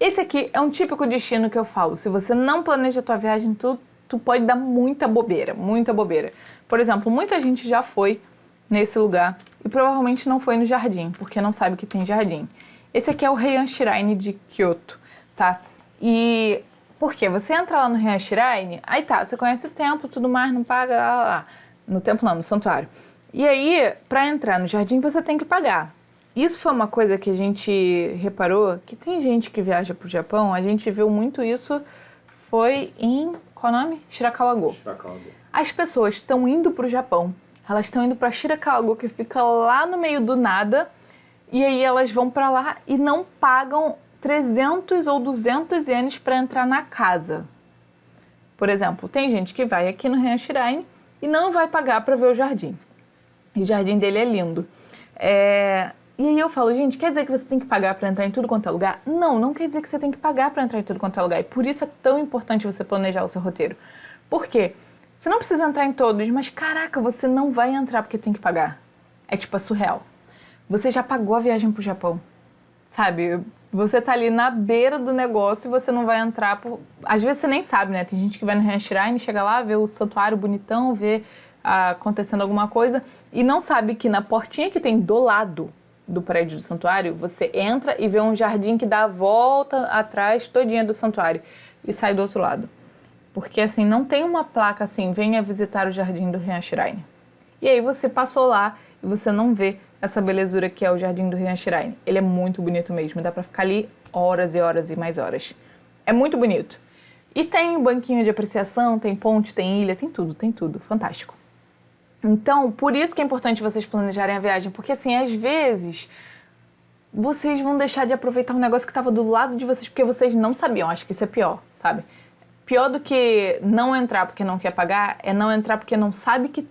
Esse aqui é um típico destino que eu falo. Se você não planeja a tua viagem, tu, tu pode dar muita bobeira, muita bobeira. Por exemplo, muita gente já foi nesse lugar e provavelmente não foi no jardim, porque não sabe que tem jardim. Esse aqui é o Heian Shrine de Kyoto, tá? E por quê? Você entra lá no Heian Shrine, aí tá, você conhece o templo, tudo mais, não paga, lá, lá, lá. No templo não, no santuário. E aí, para entrar no jardim, você tem que pagar. Isso foi uma coisa que a gente reparou, que tem gente que viaja para o Japão, a gente viu muito isso, foi em, qual nome? Shirakawa-go. Shirakawa-go. As pessoas estão indo para o Japão, elas estão indo para Shirakawa-go, que fica lá no meio do nada, e aí elas vão para lá e não pagam 300 ou 200 ienes para entrar na casa. Por exemplo, tem gente que vai aqui no Heian Shrine e não vai pagar para ver o jardim. E o jardim dele é lindo. É... E aí eu falo, gente, quer dizer que você tem que pagar para entrar em tudo quanto é lugar? Não, não quer dizer que você tem que pagar para entrar em tudo quanto é lugar. E por isso é tão importante você planejar o seu roteiro. Por quê? Você não precisa entrar em todos, mas caraca, você não vai entrar porque tem que pagar. É tipo, é surreal. Você já pagou a viagem pro Japão. Sabe? Você tá ali na beira do negócio e você não vai entrar por... Às vezes você nem sabe, né? Tem gente que vai no Shrine, chega lá, vê o santuário bonitão, vê ah, acontecendo alguma coisa e não sabe que na portinha que tem do lado do prédio do santuário, você entra e vê um jardim que dá a volta atrás todinha do santuário e sai do outro lado. Porque assim, não tem uma placa assim, venha visitar o jardim do Heian Shrine. E aí você passou lá e você não vê essa belezura que é o jardim do Heian Shrine. Ele é muito bonito mesmo, dá pra ficar ali horas e horas e mais horas. É muito bonito. E tem banquinho de apreciação, tem ponte, tem ilha, tem tudo, tem tudo. Fantástico. Então, por isso que é importante vocês planejarem a viagem, porque assim, às vezes vocês vão deixar de aproveitar um negócio que estava do lado de vocês porque vocês não sabiam. Acho que isso é pior, sabe? Pior do que não entrar porque não quer pagar é não entrar porque não sabe que